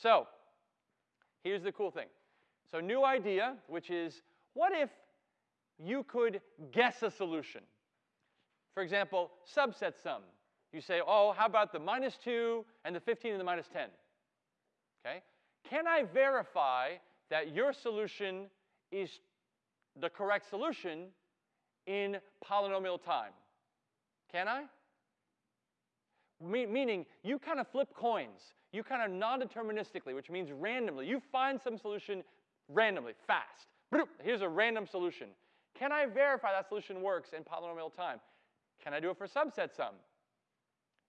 So here's the cool thing. So new idea, which is what if you could guess a solution? For example, subset sum. You say, oh, how about the minus 2 and the 15 and the minus 10? Okay? Can I verify that your solution is the correct solution in polynomial time? Can I? Me meaning, you kind of flip coins. You kind of non-deterministically, which means randomly. You find some solution randomly, fast. Here's a random solution. Can I verify that solution works in polynomial time? Can I do it for subset sum?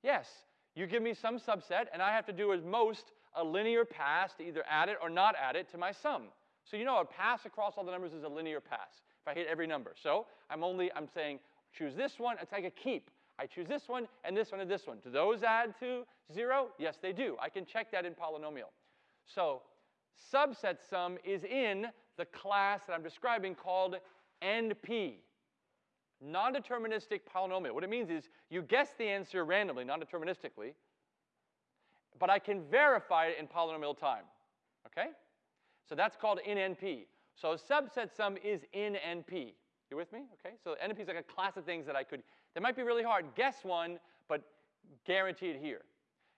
Yes. You give me some subset, and I have to do at most a linear pass to either add it or not add it to my sum. So you know a pass across all the numbers is a linear pass if I hit every number. So I'm only, I'm saying choose this one, it's like a keep. I choose this one and this one and this one. Do those add to zero? Yes, they do. I can check that in polynomial. So subset sum is in the class that I'm describing called NP, non-deterministic polynomial. What it means is you guess the answer randomly, non-deterministically, but I can verify it in polynomial time. Okay? So that's called in NP. So subset sum is in NP. You with me? Okay? So NP is like a class of things that I could, that might be really hard. Guess one, but guaranteed here.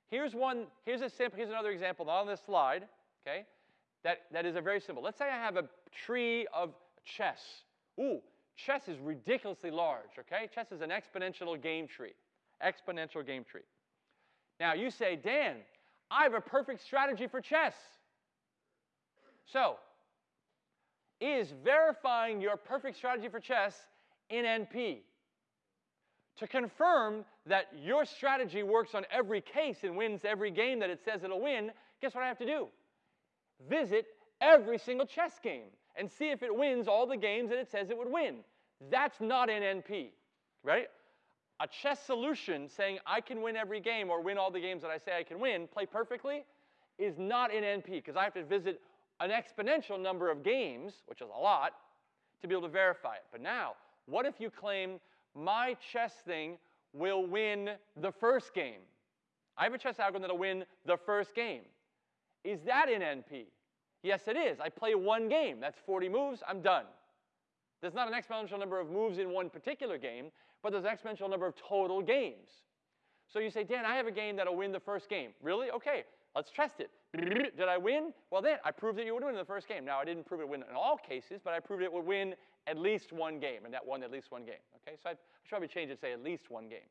Here's one, here's a simple, here's another example, not on this slide, okay? That, that is a very simple. Let's say I have a tree of chess. Ooh, chess is ridiculously large, okay? Chess is an exponential game tree. Exponential game tree. Now you say, Dan, I have a perfect strategy for chess. So, is verifying your perfect strategy for chess in NP. To confirm that your strategy works on every case and wins every game that it says it'll win, guess what I have to do? Visit every single chess game and see if it wins all the games that it says it would win. That's not in NP, right? A chess solution saying I can win every game or win all the games that I say I can win, play perfectly, is not in NP because I have to visit an exponential number of games, which is a lot, to be able to verify it. But now, what if you claim my chess thing will win the first game? I have a chess algorithm that'll win the first game. Is that in NP? Yes, it is. I play one game. That's 40 moves. I'm done. There's not an exponential number of moves in one particular game, but there's an exponential number of total games. So you say, Dan, I have a game that'll win the first game. Really? Okay, let's test it. Did I win? Well, then I proved that you would win in the first game. Now, I didn't prove it would win in all cases, but I proved it would win at least one game, and that won at least one game. Okay, so I, should probably change it to say at least one game.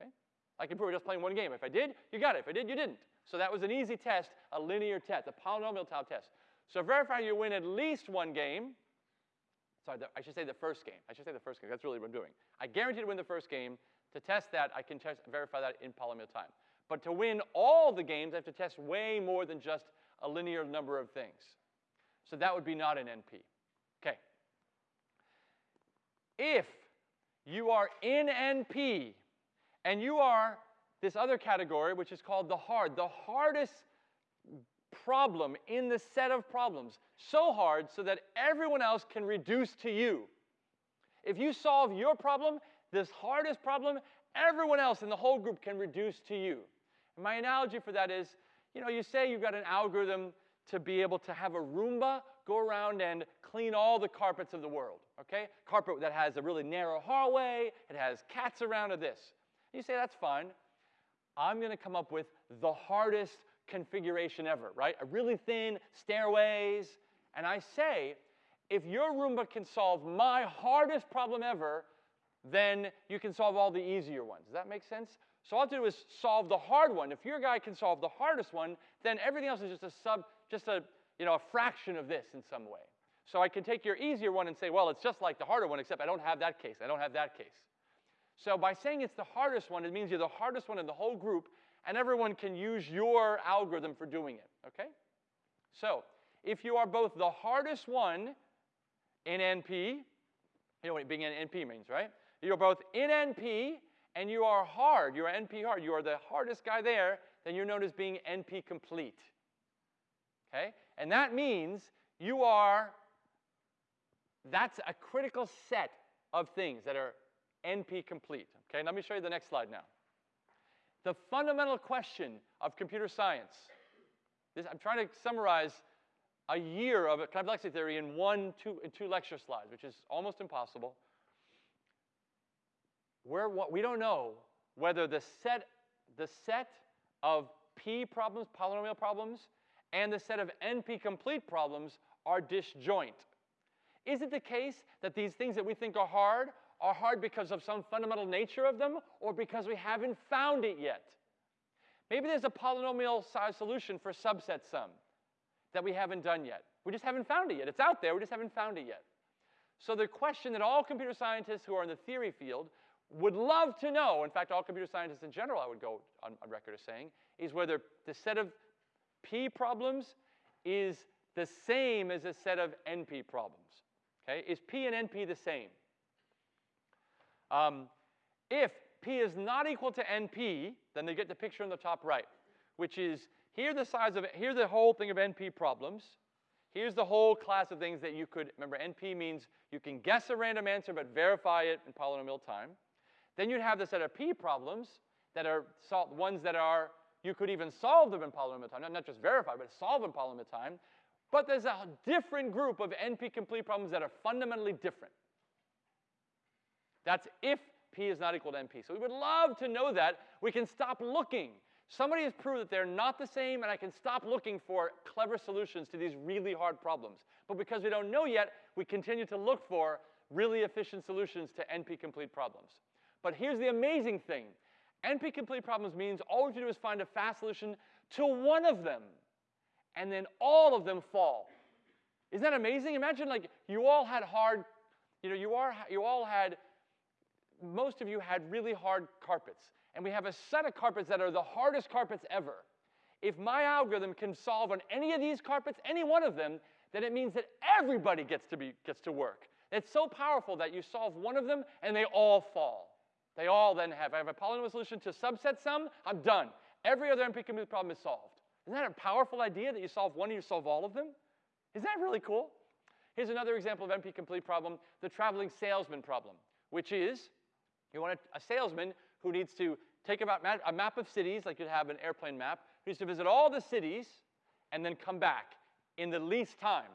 Okay, I can prove it just playing one game. If I did, you got it. If I did, you didn't. So that was an easy test, a linear test, a polynomial type test. So verify you win at least one game. Sorry, the, I should say the first game. I should say the first game. That's really what I'm doing. I guarantee to win the first game. To test that, I can test, verify that in polynomial time. But to win all the games, I have to test way more than just a linear number of things. So that would be not an NP. If you are in NP and you are this other category, which is called the hard, the hardest problem in the set of problems, so hard so that everyone else can reduce to you. If you solve your problem, this hardest problem, everyone else in the whole group can reduce to you. And my analogy for that is, you know, you say you've got an algorithm to be able to have a Roomba go around and clean all the carpets of the world, okay? Carpet that has a really narrow hallway, it has cats around or this. You say, that's fine. I'm going to come up with the hardest configuration ever, right? A really thin stairways. And I say, if your Roomba can solve my hardest problem ever, then you can solve all the easier ones. Does that make sense? So all I have to do is solve the hard one. If your guy can solve the hardest one, then everything else is just a sub, just a, you know, a fraction of this in some way. So I can take your easier one and say, well, it's just like the harder one, except I don't have that case. I don't have that case. So by saying it's the hardest one, it means you're the hardest one in the whole group, and everyone can use your algorithm for doing it, okay? So if you are both the hardest one in NP, you know what being in NP means, right? You're both in NP and you are hard, you are NP hard, you are the hardest guy there, then you're known as being NP complete. Okay? And that means you are, that's a critical set of things that are NP complete. Okay, let me show you the next slide now. The fundamental question of computer science This, I'm trying to summarize a year of complexity theory in one, two, in two lecture slides, which is almost impossible. We're, we don't know whether the set, the set of P problems, polynomial problems, and the set of NP complete problems are disjoint. Is it the case that these things that we think are hard are hard because of some fundamental nature of them or because we haven't found it yet? Maybe there's a polynomial size solution for subset sum that we haven't done yet. We just haven't found it yet. It's out there, we just haven't found it yet. So the question that all computer scientists who are in the theory field would love to know, in fact, all computer scientists in general, I would go on, on record as saying, is whether the set of P problems is the same as a set of NP problems. Okay? Is P and NP the same? Um, if P is not equal to NP, then they get the picture in the top right, which is here the size of here the whole thing of NP problems. Here's the whole class of things that you could, remember NP means you can guess a random answer but verify it in polynomial time. Then you'd have the set of P problems that are ones that are, you could even solve them in polynomial time, not, not just verify, but solve in polynomial time. But there's a different group of NP complete problems that are fundamentally different. That's if P is not equal to NP. So we would love to know that. We can stop looking. Somebody has proved that they're not the same, and I can stop looking for clever solutions to these really hard problems. But because we don't know yet, we continue to look for really efficient solutions to NP complete problems. But here's the amazing thing. NP complete problems means all we have to do is find a fast solution to one of them, and then all of them fall. Isn't that amazing? Imagine like you all had hard, you know, you, are, you all had, most of you had really hard carpets. And we have a set of carpets that are the hardest carpets ever. If my algorithm can solve on any of these carpets, any one of them, then it means that everybody gets to, be, gets to work. It's so powerful that you solve one of them and they all fall. They all then have, I have a polynomial solution to subset sum, I'm done. Every other complete problem is solved. Isn't that a powerful idea that you solve one and you solve all of them? Isn't that really cool? Here's another example of NP complete problem, the traveling salesman problem, which is you want a, a salesman who needs to take about a map of cities, like you'd have an airplane map, who needs to visit all the cities and then come back in the least time.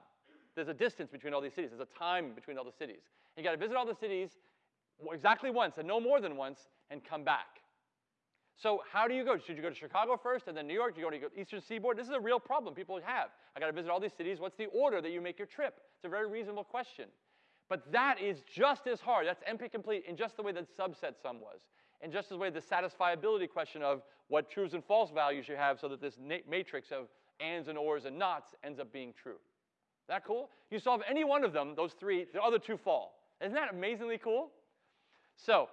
There's a distance between all these cities. There's a time between all the cities. You got to visit all the cities exactly once and no more than once and come back. So how do you go? Should you go to Chicago first and then New York? Do you go to Eastern Seaboard? This is a real problem people have. I got to visit all these cities. What's the order that you make your trip? It's a very reasonable question. But that is just as hard. That's NP complete in just the way that subset sum was. And just as way the satisfiability question of what trues and false values you have so that this matrix of ands and ors and nots ends up being true. That cool? You solve any one of them, those three, the other two fall. Isn't that amazingly cool? So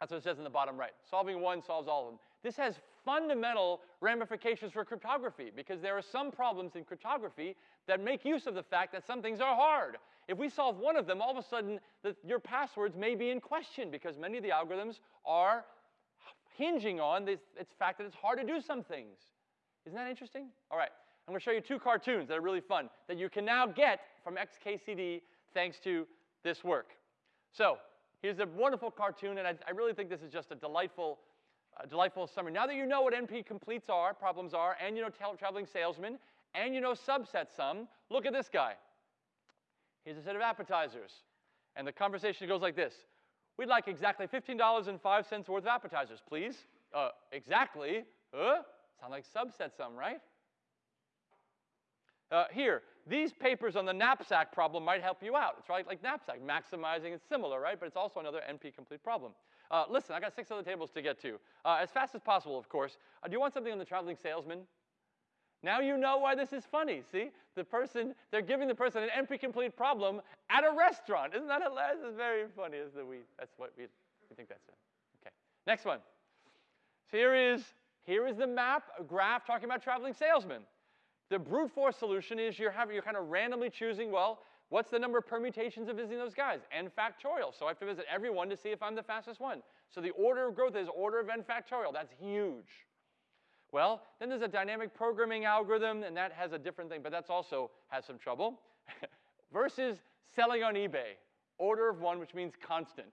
that's what it says in the bottom right. Solving one solves all of them. This has fundamental ramifications for cryptography because there are some problems in cryptography that make use of the fact that some things are hard. If we solve one of them, all of a sudden the, your passwords may be in question because many of the algorithms are hinging on this fact that it's hard to do some things. Isn't that interesting? All right, I'm going to show you two cartoons that are really fun that you can now get from XKCD thanks to this work. So Here's a wonderful cartoon, and I, I really think this is just a delightful, uh, delightful summary. Now that you know what NP completes are, problems are, and you know traveling salesman, and you know subset sum, look at this guy. Here's a set of appetizers. And the conversation goes like this. We'd like exactly $15.05 worth of appetizers, please. Uh, exactly? Huh? Sound like subset sum, right? Uh, here, these papers on the knapsack problem might help you out. It's right like knapsack, maximizing is similar, right? But it's also another NP-complete problem. Uh, listen, I got six other tables to get to. Uh, as fast as possible, of course. Uh, do you want something on the traveling salesman? Now you know why this is funny. See, the person they're giving the person an NP-complete problem at a restaurant. Isn't that hilarious? It's very funny. Is that we? That's what we, we think that's it. Okay. Next one. So here is here is the map, a graph talking about traveling salesman. The brute force solution is you're, having, you're kind of randomly choosing, well, what's the number of permutations of visiting those guys? n factorial. So I have to visit every one to see if I'm the fastest one. So the order of growth is order of n factorial. That's huge. Well, then there's a dynamic programming algorithm, and that has a different thing, but that's also has some trouble. Versus selling on eBay. Order of one, which means constant.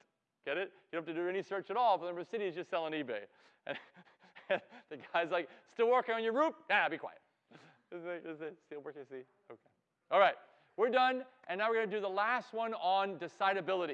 Get it? You don't have to do any search at all, but the number of cities just sell on eBay. And the guy's like, still working on your roof? Nah, be quiet. Is it, is it still working? See? Okay. All right. We're done, and now we're going to do the last one on decidability.